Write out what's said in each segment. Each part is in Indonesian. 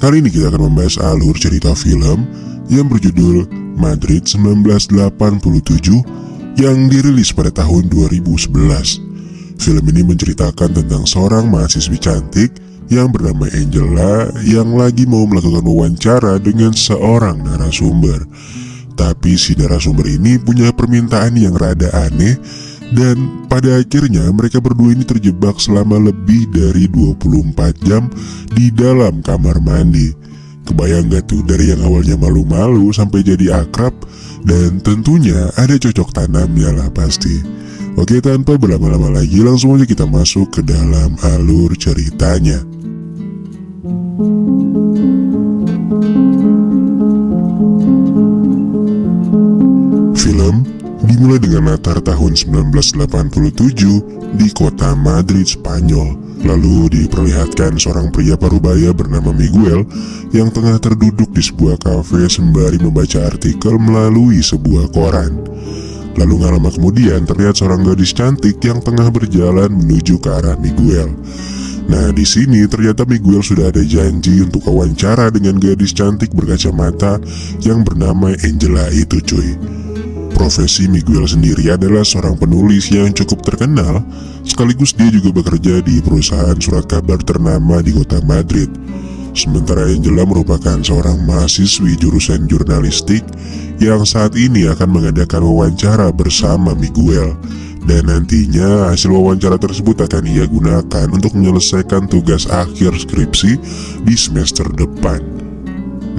Kali ini kita akan membahas alur cerita film yang berjudul Madrid 1987 yang dirilis pada tahun 2011. Film ini menceritakan tentang seorang mahasiswi cantik yang bernama Angela yang lagi mau melakukan wawancara dengan seorang narasumber. Tapi si narasumber ini punya permintaan yang rada aneh dan pada akhirnya mereka berdua ini terjebak selama lebih dari 24 jam di dalam kamar mandi. Kebayang gak tuh dari yang awalnya malu-malu sampai jadi akrab dan tentunya ada cocok tanamnya lah pasti. Oke tanpa berlama-lama lagi langsung aja kita masuk ke dalam alur ceritanya. Film dimulai dengan latar tahun 1987 di kota Madrid, Spanyol. Lalu diperlihatkan seorang pria parubaya bernama Miguel yang tengah terduduk di sebuah kafe sembari membaca artikel melalui sebuah koran. Lalu gak lama kemudian terlihat seorang gadis cantik yang tengah berjalan menuju ke arah Miguel. Nah di sini ternyata Miguel sudah ada janji untuk wawancara dengan gadis cantik berkacamata yang bernama Angela itu cuy. Profesi Miguel sendiri adalah seorang penulis yang cukup terkenal, sekaligus dia juga bekerja di perusahaan surat kabar ternama di kota Madrid. Sementara Angela merupakan seorang mahasiswi jurusan jurnalistik yang saat ini akan mengadakan wawancara bersama Miguel. Dan nantinya hasil wawancara tersebut akan ia gunakan untuk menyelesaikan tugas akhir skripsi di semester depan.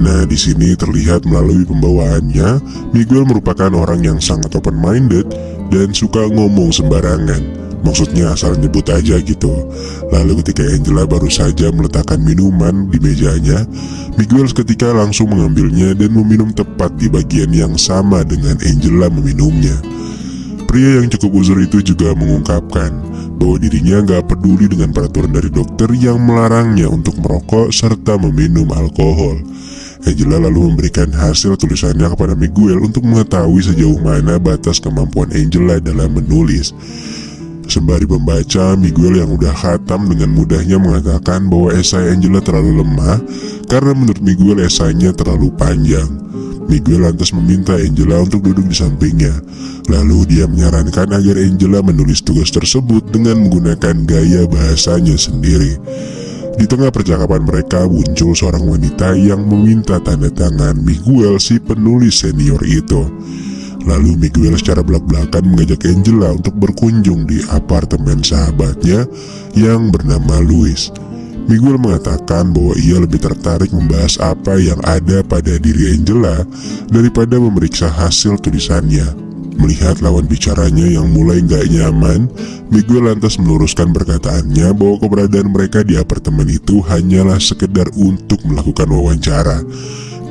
Nah, di sini terlihat melalui pembawaannya, Miguel merupakan orang yang sangat open-minded dan suka ngomong sembarangan. Maksudnya asal nyebut aja gitu. Lalu ketika Angela baru saja meletakkan minuman di mejanya, Miguel seketika langsung mengambilnya dan meminum tepat di bagian yang sama dengan Angela meminumnya. Pria yang cukup uzur itu juga mengungkapkan bahwa dirinya nggak peduli dengan peraturan dari dokter yang melarangnya untuk merokok serta meminum alkohol. Angela lalu memberikan hasil tulisannya kepada Miguel untuk mengetahui sejauh mana batas kemampuan Angela dalam menulis. Sembari membaca, Miguel yang udah khatam dengan mudahnya mengatakan bahwa esai Angela terlalu lemah karena menurut Miguel esainya terlalu panjang. Miguel lantas meminta Angela untuk duduk di sampingnya. Lalu dia menyarankan agar Angela menulis tugas tersebut dengan menggunakan gaya bahasanya sendiri. Di tengah percakapan mereka muncul seorang wanita yang meminta tanda tangan Miguel si penulis senior itu. Lalu Miguel secara belak-belakan mengajak Angela untuk berkunjung di apartemen sahabatnya yang bernama Luis. Miguel mengatakan bahwa ia lebih tertarik membahas apa yang ada pada diri Angela daripada memeriksa hasil tulisannya. Melihat lawan bicaranya yang mulai gak nyaman, Miguel lantas meluruskan perkataannya bahwa keberadaan mereka di apartemen itu hanyalah sekedar untuk melakukan wawancara.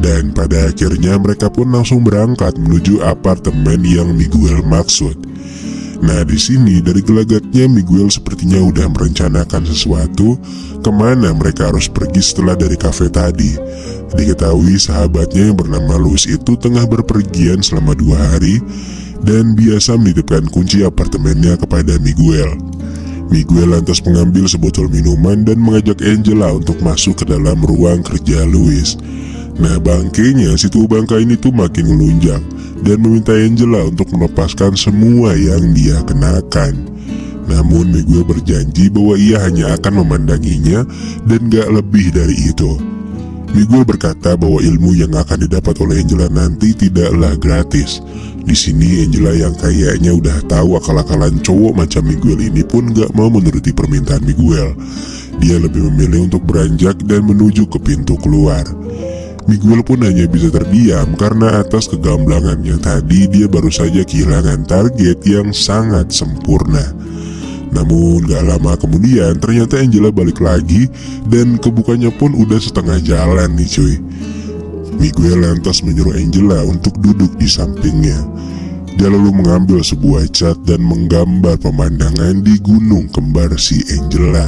Dan pada akhirnya mereka pun langsung berangkat menuju apartemen yang Miguel maksud. Nah di sini dari gelagatnya Miguel sepertinya udah merencanakan sesuatu ke mana mereka harus pergi setelah dari kafe tadi. Diketahui sahabatnya yang bernama Luis itu tengah berpergian selama dua hari dan biasa menitipkan kunci apartemennya kepada Miguel. Miguel lantas mengambil sebotol minuman dan mengajak Angela untuk masuk ke dalam ruang kerja Louis. Nah bangkainya si tua bangka ini tuh makin melunjak dan meminta Angela untuk melepaskan semua yang dia kenakan. Namun Miguel berjanji bahwa ia hanya akan memandanginya dan gak lebih dari itu. Miguel berkata bahwa ilmu yang akan didapat oleh Angela nanti tidaklah gratis di sini Angela yang kayaknya udah tahu akal-akalan cowok macam Miguel ini pun gak mau menuruti permintaan Miguel. Dia lebih memilih untuk beranjak dan menuju ke pintu keluar. Miguel pun hanya bisa terdiam karena atas kegamblangannya tadi dia baru saja kehilangan target yang sangat sempurna. Namun gak lama kemudian ternyata Angela balik lagi dan kebukanya pun udah setengah jalan nih cuy. Miguel lantas menyuruh Angela untuk duduk di sampingnya. Dia lalu mengambil sebuah cat dan menggambar pemandangan di gunung kembar si Angela.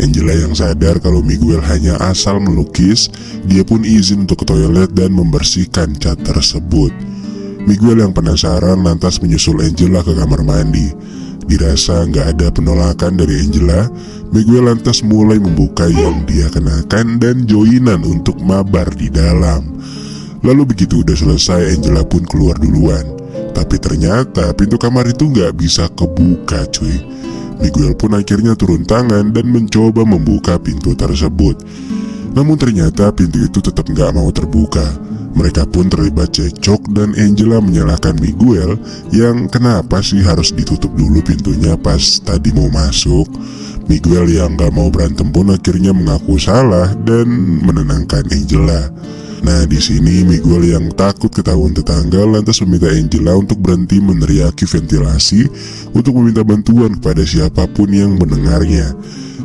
Angela yang sadar kalau Miguel hanya asal melukis, dia pun izin untuk ke toilet dan membersihkan cat tersebut. Miguel yang penasaran lantas menyusul Angela ke kamar mandi. Dirasa nggak ada penolakan dari Angela, Miguel lantas mulai membuka yang dia kenakan dan joinan untuk mabar di dalam. Lalu begitu udah selesai Angela pun keluar duluan. Tapi ternyata pintu kamar itu nggak bisa kebuka cuy. Miguel pun akhirnya turun tangan dan mencoba membuka pintu tersebut. Namun ternyata pintu itu tetap nggak mau terbuka. Mereka pun terlibat cekcok dan Angela menyalahkan Miguel yang kenapa sih harus ditutup dulu pintunya pas tadi mau masuk. Miguel yang gak mau berantem pun akhirnya mengaku salah dan menenangkan Angela. Nah di sini Miguel yang takut ketahuan tetangga lantas meminta Angela untuk berhenti meneriaki ventilasi untuk meminta bantuan kepada siapa pun yang mendengarnya.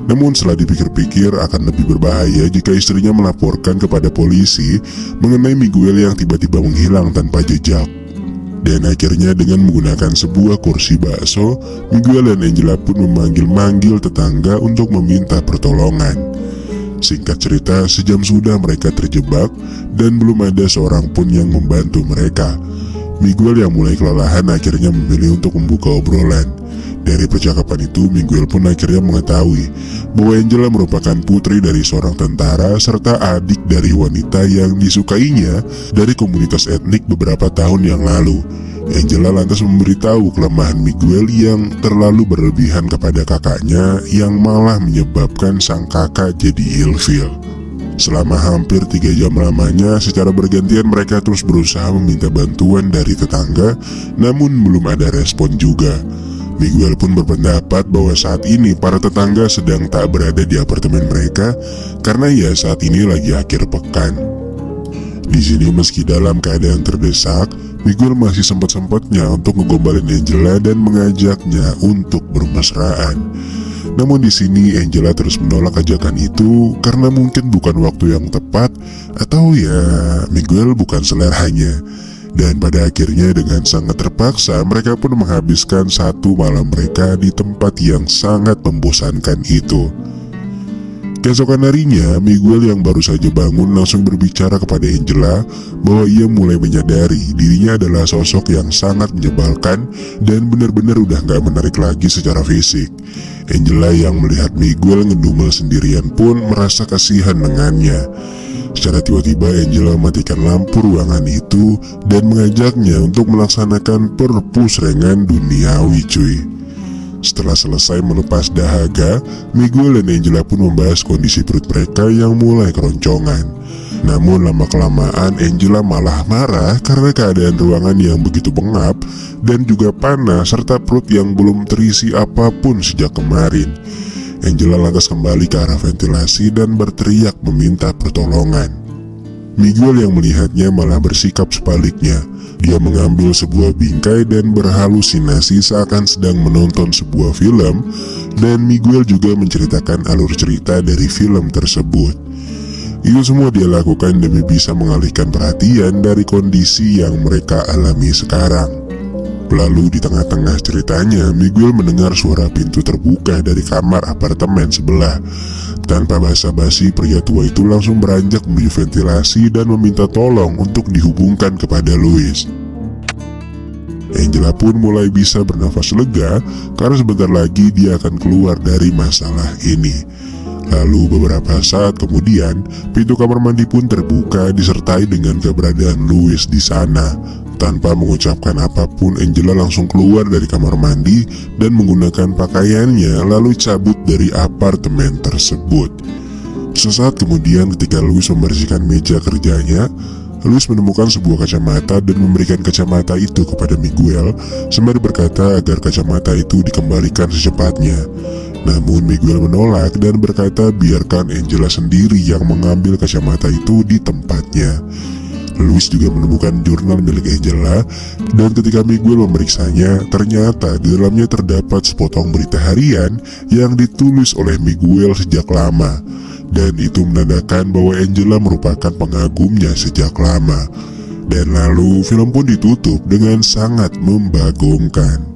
Namun setelah dipikir-pikir akan lebih berbahaya jika istrinya melaporkan kepada polisi mengenai Miguel yang tiba-tiba menghilang tanpa jejak. Dan akhirnya dengan menggunakan sebuah kursi bakso, Miguel dan Angela pun memanggil-manggil tetangga untuk meminta pertolongan. Singkat cerita, sejam sudah mereka terjebak dan belum ada seorang pun yang membantu mereka. Miguel yang mulai kelelahan akhirnya memilih untuk membuka obrolan. Dari percakapan itu, Miguel pun akhirnya mengetahui bahwa Angela merupakan putri dari seorang tentara serta adik dari wanita yang disukainya dari komunitas etnik beberapa tahun yang lalu. Angela lantas memberitahu kelemahan Miguel yang terlalu berlebihan kepada kakaknya yang malah menyebabkan sang kakak jadi ilfil. Selama hampir tiga jam lamanya, secara bergantian mereka terus berusaha meminta bantuan dari tetangga, namun belum ada respon juga. Miguel pun berpendapat bahwa saat ini para tetangga sedang tak berada di apartemen mereka karena ya saat ini lagi akhir pekan. Di sini meski dalam keadaan terdesak, Miguel masih sempat-sempatnya untuk ngegombalin Angela dan mengajaknya untuk bermesraan. Namun di sini Angela terus menolak ajakan itu karena mungkin bukan waktu yang tepat atau ya Miguel bukan seleranya. Dan pada akhirnya dengan sangat terpaksa mereka pun menghabiskan satu malam mereka di tempat yang sangat membosankan itu. Keesokan harinya, Miguel yang baru saja bangun langsung berbicara kepada Angela bahwa ia mulai menyadari dirinya adalah sosok yang sangat menyebalkan dan benar-benar udah gak menarik lagi secara fisik. Angela yang melihat Miguel ngedumel sendirian pun merasa kasihan dengannya. Secara tiba-tiba Angela mematikan lampu ruangan itu dan mengajaknya untuk melaksanakan perpusrengan duniawi cuy. Setelah selesai melepas dahaga, Miguel dan Angela pun membahas kondisi perut mereka yang mulai keroncongan. Namun lama-kelamaan Angela malah marah karena keadaan ruangan yang begitu pengap dan juga panas serta perut yang belum terisi apa pun sejak kemarin. Angela lantas kembali ke arah ventilasi dan berteriak meminta pertolongan. Miguel yang melihatnya malah bersikap sebaliknya. Dia mengambil sebuah bingkai dan berhalusinasi seakan sedang menonton sebuah film dan Miguel juga menceritakan alur cerita dari film tersebut. Itu semua dia lakukan demi bisa mengalihkan perhatian dari kondisi yang mereka alami sekarang. Lalu di tengah-tengah ceritanya, Miguel mendengar suara pintu terbuka dari kamar apartemen sebelah. Tanpa basa-basi, pria tua itu langsung beranjak menuju ventilasi dan meminta tolong untuk dihubungkan kepada Louis. Angela pun mulai bisa bernafas lega karena sebentar lagi dia akan keluar dari masalah ini. Lalu beberapa saat kemudian, pintu kamar mandi pun terbuka disertai dengan keberadaan Louis di sana. Tanpa mengucapkan apa pun, Angela langsung keluar dari kamar mandi dan menggunakan pakaiannya lalu cabut dari apartemen tersebut. Sesaat kemudian ketika Louis membersihkan meja kerjanya, Louis menemukan sebuah kacamata dan memberikan kacamata itu kepada Miguel sembari berkata agar kacamata itu dikembalikan secepatnya. Namun Miguel menolak dan berkata biarkan Angela sendiri yang mengambil kacamata itu di tempatnya. Louis juga menemukan jurnal milik Angela dan ketika Miguel memeriksanya, ternyata di dalamnya terdapat sepotong berita harian yang ditulis oleh Miguel sejak lama. Dan itu menandakan bahwa Angela merupakan pengagumnya sejak lama. Dan lalu film pun ditutup dengan sangat membagongkan.